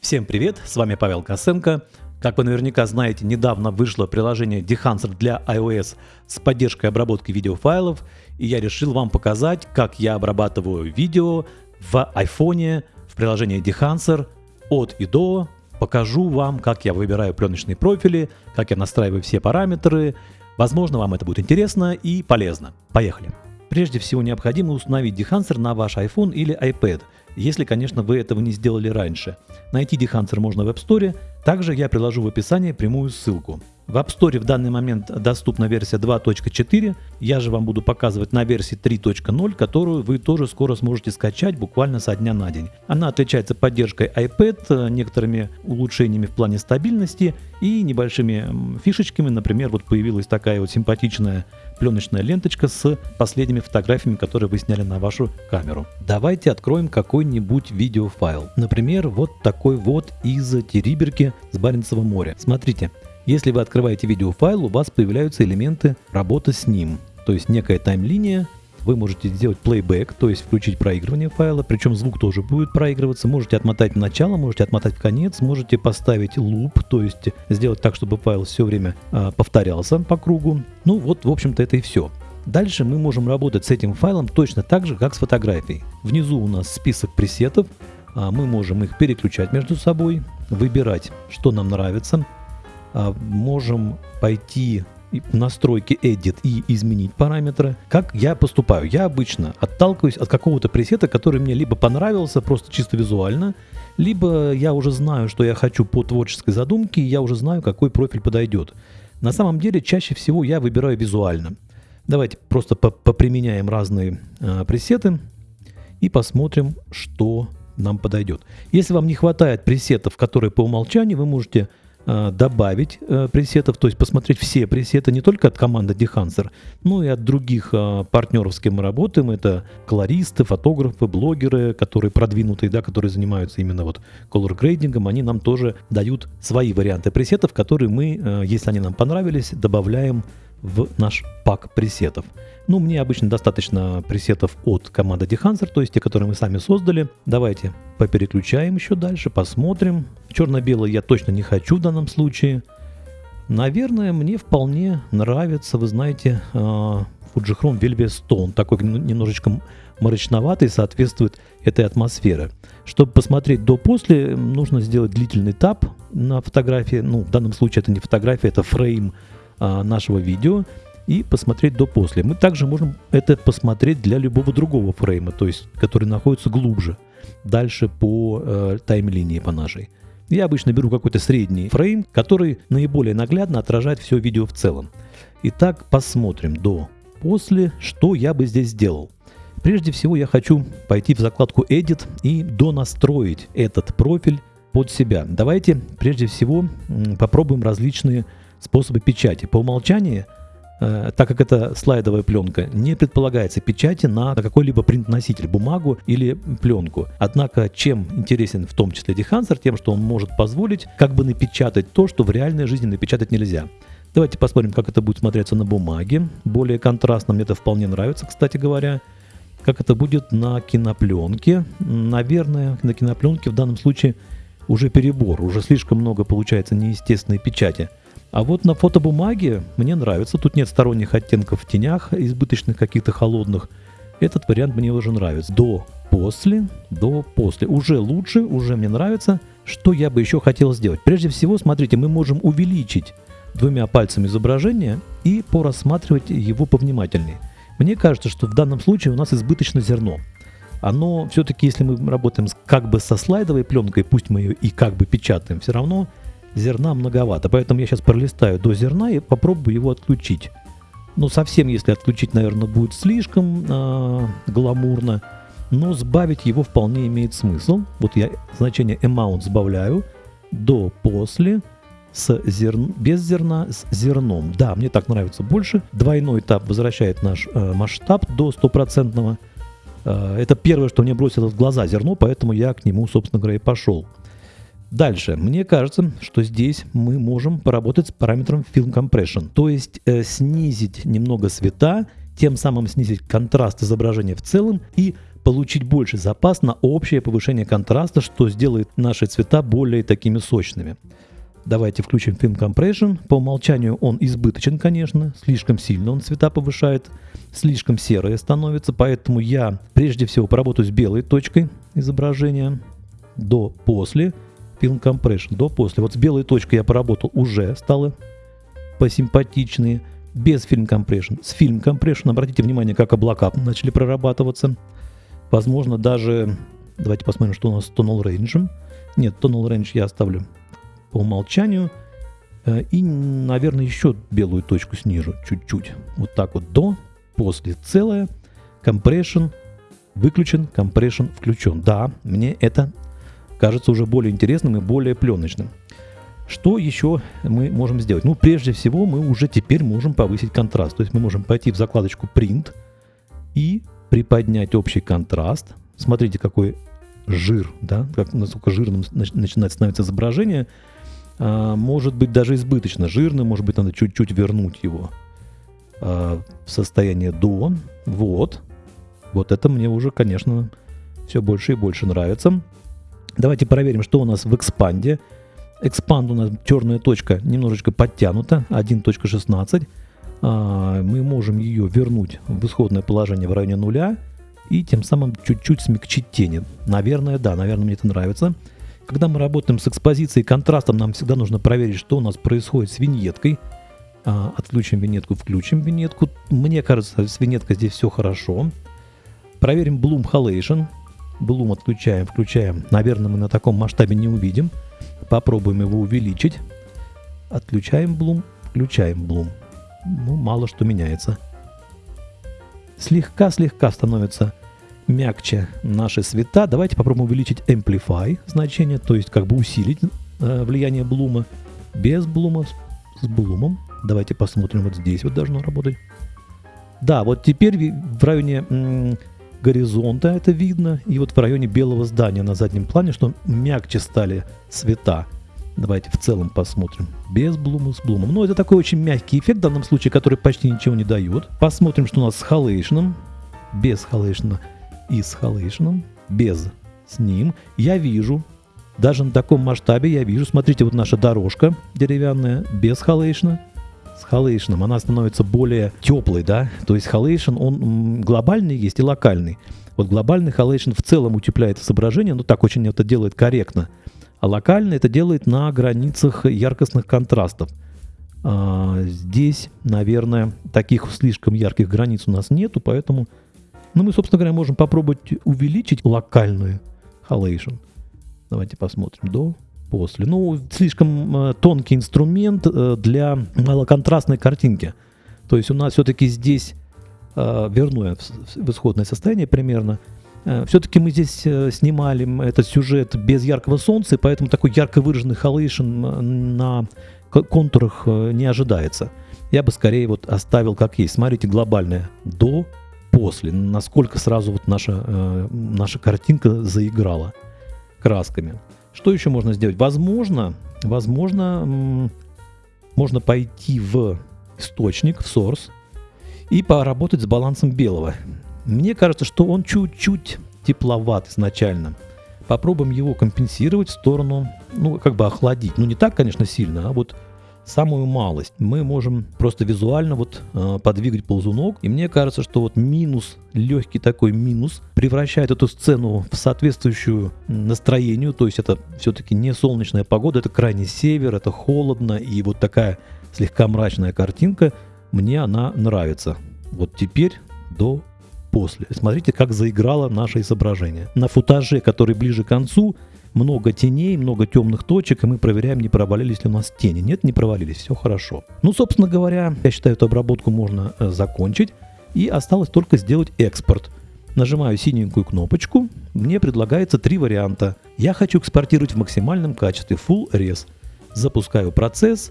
Всем привет, с вами Павел Косенко. Как вы наверняка знаете, недавно вышло приложение Dehancer для iOS с поддержкой обработки видеофайлов, и я решил вам показать, как я обрабатываю видео в iPhone в приложении Dehancer от и до. Покажу вам, как я выбираю пленочные профили, как я настраиваю все параметры. Возможно, вам это будет интересно и полезно. Поехали! Прежде всего необходимо установить Dehancer на ваш iPhone или iPad – если, конечно, вы этого не сделали раньше. Найти Dehancer можно в App Store, также я приложу в описании прямую ссылку. В App Store в данный момент доступна версия 2.4, я же вам буду показывать на версии 3.0, которую вы тоже скоро сможете скачать буквально со дня на день. Она отличается поддержкой iPad, некоторыми улучшениями в плане стабильности и небольшими фишечками, например, вот появилась такая вот симпатичная пленочная ленточка с последними фотографиями, которые вы сняли на вашу камеру. Давайте откроем какой-нибудь видеофайл. Например, вот такой вот из Териберки с Баренцева моря. Смотрите, если вы открываете видеофайл, у вас появляются элементы работы с ним. То есть некая таймлиния, вы можете сделать плейбэк, то есть включить проигрывание файла, причем звук тоже будет проигрываться. Можете отмотать в начало, можете отмотать в конец, можете поставить луп, то есть сделать так, чтобы файл все время э, повторялся по кругу. Ну вот, в общем-то, это и все. Дальше мы можем работать с этим файлом точно так же, как с фотографией. Внизу у нас список пресетов, а мы можем их переключать между собой, выбирать, что нам нравится. А, можем пойти в настройки Edit и изменить параметры. Как я поступаю? Я обычно отталкиваюсь от какого-то пресета, который мне либо понравился просто чисто визуально, либо я уже знаю, что я хочу по творческой задумке, и я уже знаю, какой профиль подойдет. На самом деле, чаще всего я выбираю визуально. Давайте просто поприменяем разные э, пресеты и посмотрим, что нам подойдет. Если вам не хватает пресетов, которые по умолчанию, вы можете добавить э, пресетов, то есть посмотреть все пресеты не только от команды Dehancer, но и от других э, партнеров, с кем мы работаем. Это колористы, фотографы, блогеры, которые продвинутые, да, которые занимаются именно вот color грейдингом, они нам тоже дают свои варианты пресетов, которые мы, если они нам понравились, добавляем в наш пак пресетов. Ну, мне обычно достаточно пресетов от команды Dehancer, то есть те, которые мы сами создали. Давайте попереключаем еще дальше, посмотрим. Черно-белый я точно не хочу в данном случае. Наверное, мне вполне нравится, вы знаете, а, Fujichrome Velvet Stone. Такой немножечко мрачноватый, соответствует этой атмосфере. Чтобы посмотреть до-после, нужно сделать длительный тап на фотографии. Ну, в данном случае это не фотография, это фрейм нашего видео и посмотреть до-после. Мы также можем это посмотреть для любого другого фрейма, то есть который находится глубже, дальше по э, таймлинии по нашей. Я обычно беру какой-то средний фрейм, который наиболее наглядно отражает все видео в целом. Итак, посмотрим до-после, что я бы здесь сделал. Прежде всего я хочу пойти в закладку Edit и донастроить этот профиль под себя. Давайте прежде всего попробуем различные способы печати. По умолчанию, э, так как это слайдовая пленка, не предполагается печати на какой-либо принт-носитель, бумагу или пленку. Однако, чем интересен в том числе Dehancer, тем, что он может позволить как бы напечатать то, что в реальной жизни напечатать нельзя. Давайте посмотрим, как это будет смотреться на бумаге. Более контрастно, мне это вполне нравится, кстати говоря. Как это будет на кинопленке. Наверное, на кинопленке в данном случае уже перебор, уже слишком много получается неестественной печати. А вот на фотобумаге мне нравится. Тут нет сторонних оттенков в тенях, избыточных каких-то холодных. Этот вариант мне уже нравится. До, после, до, после. Уже лучше, уже мне нравится. Что я бы еще хотел сделать? Прежде всего, смотрите, мы можем увеличить двумя пальцами изображение и порассматривать его повнимательнее. Мне кажется, что в данном случае у нас избыточно зерно. Оно все-таки, если мы работаем как бы со слайдовой пленкой, пусть мы ее и как бы печатаем, все равно зерна многовато. Поэтому я сейчас пролистаю до зерна и попробую его отключить. Ну, совсем, если отключить, наверное, будет слишком э, гламурно. Но сбавить его вполне имеет смысл. Вот я значение amount сбавляю до после с зерн... без зерна с зерном. Да, мне так нравится больше. Двойной этап возвращает наш э, масштаб до стопроцентного. Э, это первое, что мне бросилось в глаза зерно, поэтому я к нему, собственно говоря, и пошел. Дальше. Мне кажется, что здесь мы можем поработать с параметром Film Compression, то есть э, снизить немного света тем самым снизить контраст изображения в целом и получить больше запас на общее повышение контраста, что сделает наши цвета более такими сочными. Давайте включим Film Compression. По умолчанию он избыточен, конечно, слишком сильно он цвета повышает, слишком серое становится, поэтому я прежде всего поработаю с белой точкой изображения до-после. Film Compression до-после. Вот с белой точкой я поработал уже, стало посимпатичнее. Без Film Compression. С Film Compression, обратите внимание, как облака начали прорабатываться. Возможно, даже... Давайте посмотрим, что у нас с Tonal Range. Нет, Tonal Range я оставлю по умолчанию. Э, и, наверное, еще белую точку снижу чуть-чуть. Вот так вот до, после целое. Compression выключен, compression включен. Да, мне это кажется уже более интересным и более пленочным. Что еще мы можем сделать? Ну, прежде всего, мы уже теперь можем повысить контраст. То есть мы можем пойти в закладочку Print и приподнять общий контраст. Смотрите, какой жир, да, как, насколько жирным начинает становиться изображение. А, может быть даже избыточно жирным, может быть надо чуть-чуть вернуть его а, в состояние до. Вот. Вот это мне уже, конечно, все больше и больше нравится. Давайте проверим, что у нас в экспанде. Экспанд у нас черная точка немножечко подтянута, 1.16. А, мы можем ее вернуть в исходное положение в районе нуля и тем самым чуть-чуть смягчить тени. Наверное, да, наверное, мне это нравится. Когда мы работаем с экспозицией и контрастом, нам всегда нужно проверить, что у нас происходит с виньеткой. А, отключим виньетку, включим виньетку. Мне кажется, с виньеткой здесь все хорошо. Проверим Bloom Halation. Bloom отключаем, включаем. Наверное, мы на таком масштабе не увидим. Попробуем его увеличить. Отключаем Bloom, включаем Bloom ну, мало что меняется. Слегка-слегка становится мягче наши цвета. Давайте попробуем увеличить Amplify значение, то есть как бы усилить э, влияние Блума. Без Блума, с Блумом. Давайте посмотрим, вот здесь вот должно работать. Да, вот теперь в районе горизонта это видно, и вот в районе белого здания на заднем плане, что мягче стали цвета. Давайте в целом посмотрим. Без блума, с блумом. Ну, это такой очень мягкий эффект в данном случае, который почти ничего не дает. Посмотрим, что у нас с халейшном. Без halation а и с halation ом. Без с ним. Я вижу, даже на таком масштабе я вижу, смотрите, вот наша дорожка деревянная, без halation а с halation ом, она становится более теплой, да, то есть halation, он глобальный есть и локальный. Вот глобальный halation в целом утепляет изображение, но так очень это делает корректно. А локально это делает на границах яркостных контрастов. А, здесь, наверное, таких слишком ярких границ у нас нету, поэтому ну, мы, собственно говоря, можем попробовать увеличить локальную халейшн. Давайте посмотрим. До, после. Ну, слишком э, тонкий инструмент э, для малоконтрастной картинки. То есть у нас все-таки здесь, э, верну в, исходное состояние примерно, Все-таки мы здесь снимали этот сюжет без яркого солнца, и поэтому такой ярко выраженный халейшн на контурах не ожидается. Я бы скорее вот оставил как есть. Смотрите, глобальное до, после. Насколько сразу вот наша, наша картинка заиграла красками. Что еще можно сделать? Возможно, возможно, можно пойти в источник, в source, и поработать с балансом белого. Мне кажется, что он чуть-чуть тепловат изначально. Попробуем его компенсировать в сторону, ну, как бы охладить. Ну, не так, конечно, сильно, а вот самую малость. Мы можем просто визуально вот э, подвигать ползунок. И мне кажется, что вот минус, легкий такой минус, превращает эту сцену в соответствующую настроению. То есть это все-таки не солнечная погода, это крайний север, это холодно. И вот такая слегка мрачная картинка, мне она нравится. Вот теперь до после. Смотрите, как заиграло наше изображение. На футаже, который ближе к концу, много теней, много темных точек, и мы проверяем, не провалились ли у нас тени. Нет, не провалились, все хорошо. Ну, собственно говоря, я считаю, эту обработку можно э, закончить, и осталось только сделать экспорт. Нажимаю синенькую кнопочку, мне предлагается три варианта. Я хочу экспортировать в максимальном качестве Full Res. Запускаю процесс,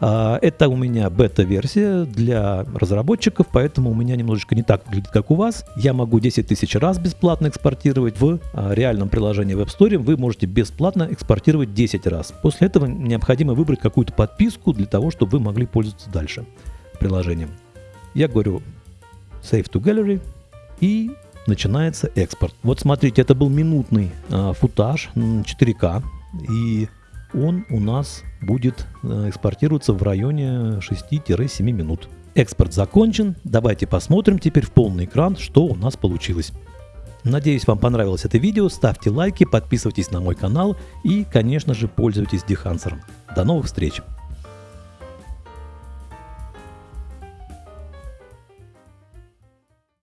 это у меня бета-версия для разработчиков, поэтому у меня немножечко не так выглядит, как у вас. Я могу 10 тысяч раз бесплатно экспортировать в а, реальном приложении в App Store. Вы можете бесплатно экспортировать 10 раз. После этого необходимо выбрать какую-то подписку для того, чтобы вы могли пользоваться дальше приложением. Я говорю Save to Gallery и начинается экспорт. Вот смотрите, это был минутный э, футаж 4К, и он у нас будет э, экспортироваться в районе 6-7 минут. Экспорт закончен, давайте посмотрим теперь в полный экран, что у нас получилось. Надеюсь, вам понравилось это видео, ставьте лайки, подписывайтесь на мой канал и, конечно же, пользуйтесь Дехансером. До новых встреч!